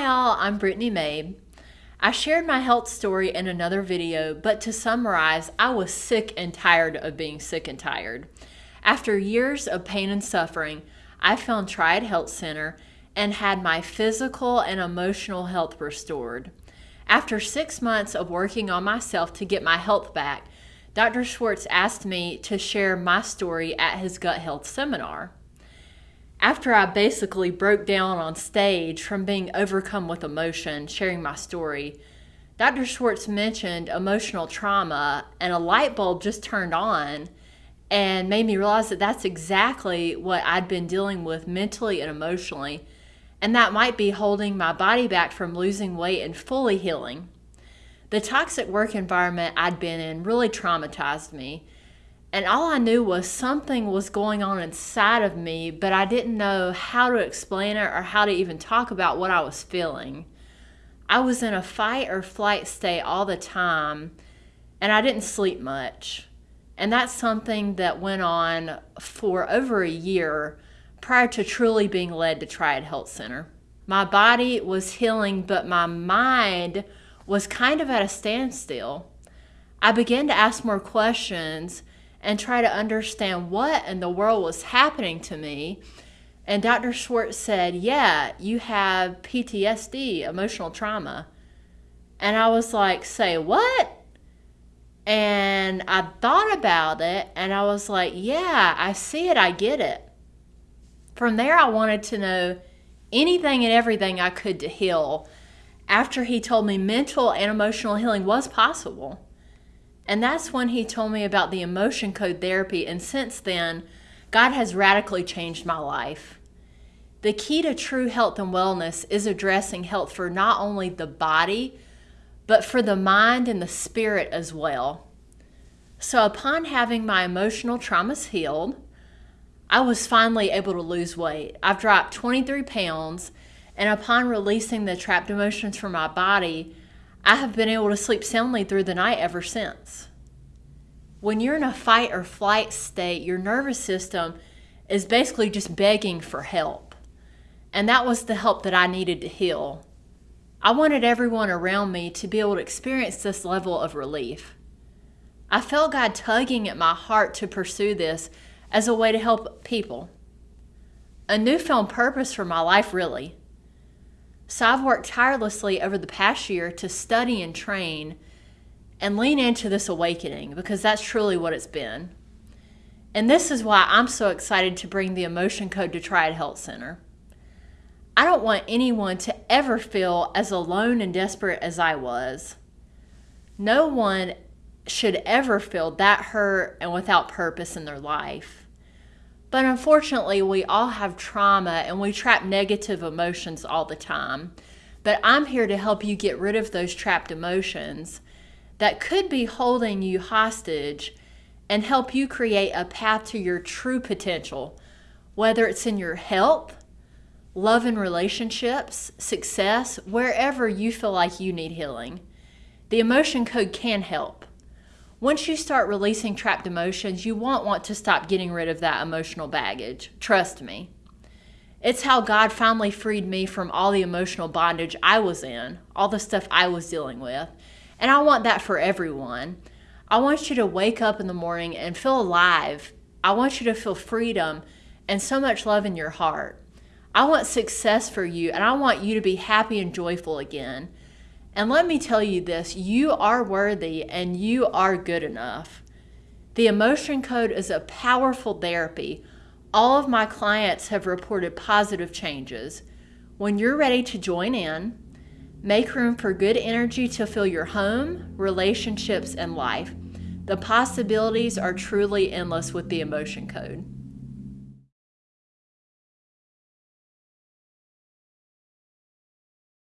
Hi all, I'm Brittany Mabe. I shared my health story in another video, but to summarize, I was sick and tired of being sick and tired. After years of pain and suffering, I found Triad Health Center and had my physical and emotional health restored. After six months of working on myself to get my health back, Dr. Schwartz asked me to share my story at his gut health seminar after I basically broke down on stage from being overcome with emotion, sharing my story, Dr. Schwartz mentioned emotional trauma, and a light bulb just turned on and made me realize that that's exactly what I'd been dealing with mentally and emotionally, and that might be holding my body back from losing weight and fully healing. The toxic work environment I'd been in really traumatized me and all I knew was something was going on inside of me, but I didn't know how to explain it or how to even talk about what I was feeling. I was in a fight or flight state all the time, and I didn't sleep much. And that's something that went on for over a year prior to truly being led to Triad Health Center. My body was healing, but my mind was kind of at a standstill. I began to ask more questions and try to understand what in the world was happening to me. And Dr. Schwartz said, Yeah, you have PTSD, emotional trauma. And I was like, Say what? And I thought about it and I was like, Yeah, I see it, I get it. From there, I wanted to know anything and everything I could to heal after he told me mental and emotional healing was possible. And that's when he told me about the emotion code therapy. And since then, God has radically changed my life. The key to true health and wellness is addressing health for not only the body, but for the mind and the spirit as well. So, upon having my emotional traumas healed, I was finally able to lose weight. I've dropped 23 pounds, and upon releasing the trapped emotions from my body, I have been able to sleep soundly through the night ever since. When you're in a fight or flight state, your nervous system is basically just begging for help. And that was the help that I needed to heal. I wanted everyone around me to be able to experience this level of relief. I felt God tugging at my heart to pursue this as a way to help people. A newfound purpose for my life, really. So I've worked tirelessly over the past year to study and train and lean into this awakening because that's truly what it's been. And this is why I'm so excited to bring the Emotion Code to Triad Health Center. I don't want anyone to ever feel as alone and desperate as I was. No one should ever feel that hurt and without purpose in their life. But unfortunately, we all have trauma and we trap negative emotions all the time. But I'm here to help you get rid of those trapped emotions that could be holding you hostage and help you create a path to your true potential, whether it's in your health, love and relationships, success, wherever you feel like you need healing. The emotion code can help. Once you start releasing trapped emotions, you won't want to stop getting rid of that emotional baggage. Trust me. It's how God finally freed me from all the emotional bondage I was in, all the stuff I was dealing with. And I want that for everyone. I want you to wake up in the morning and feel alive. I want you to feel freedom and so much love in your heart. I want success for you and I want you to be happy and joyful again. And let me tell you this you are worthy and you are good enough. The emotion code is a powerful therapy. All of my clients have reported positive changes. When you're ready to join in, make room for good energy to fill your home, relationships, and life. The possibilities are truly endless with the emotion code.